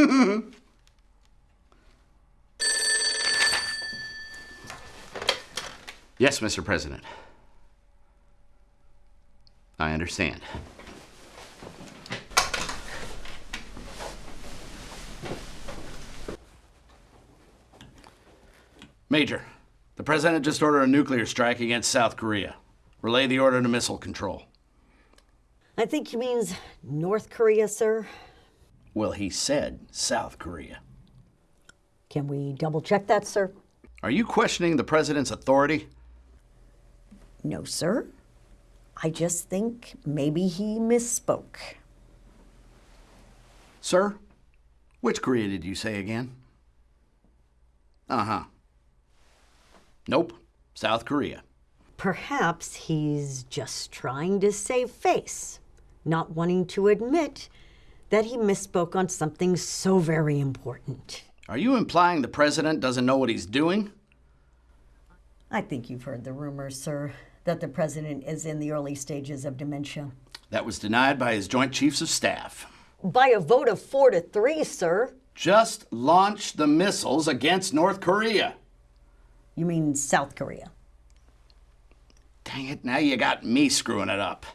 yes, Mr. President. I understand. Major, the President just ordered a nuclear strike against South Korea. Relay the order to missile control. I think he means North Korea, sir. Well, he said South Korea. Can we double check that, sir? Are you questioning the President's authority? No, sir. I just think maybe he misspoke. Sir, which Korea did you say again? Uh huh. Nope, South Korea. Perhaps he's just trying to save face, not wanting to admit that he misspoke on something so very important. Are you implying the President doesn't know what he's doing? I think you've heard the rumors, sir, that the president is in the early stages of dementia. That was denied by his Joint Chiefs of Staff. By a vote of four to three, sir. Just launch the missiles against North Korea. You mean South Korea? Dang it, now you got me screwing it up.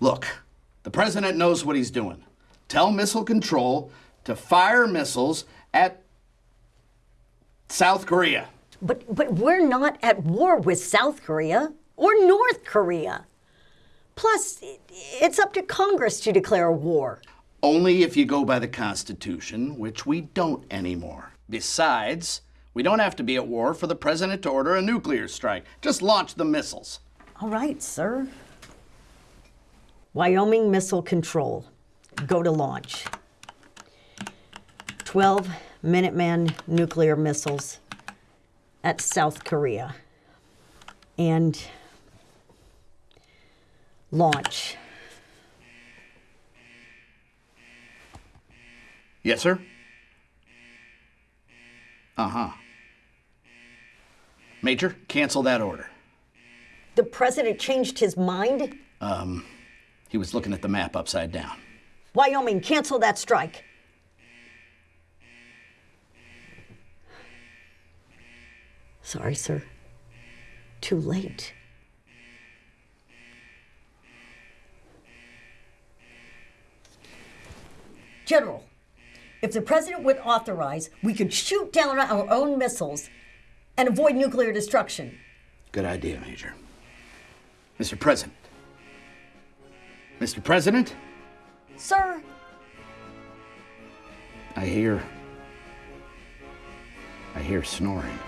Look, the president knows what he's doing. Tell Missile Control to fire missiles at South Korea. But, but we're not at war with South Korea or North Korea. Plus, it's up to Congress to declare war. Only if you go by the Constitution, which we don't anymore. Besides, we don't have to be at war for the president to order a nuclear strike. Just launch the missiles. All right, sir. Wyoming Missile Control. Go to launch. 12 Minuteman nuclear missiles at South Korea. And launch. Yes, sir? Uh huh. Major, cancel that order. The president changed his mind? Um, he was looking at the map upside down. Wyoming, cancel that strike. Sorry, sir. Too late. General, if the president would authorize, we could shoot down our own missiles and avoid nuclear destruction. Good idea, Major. Mr. President. Mr. President? Sir? I hear. I hear snoring.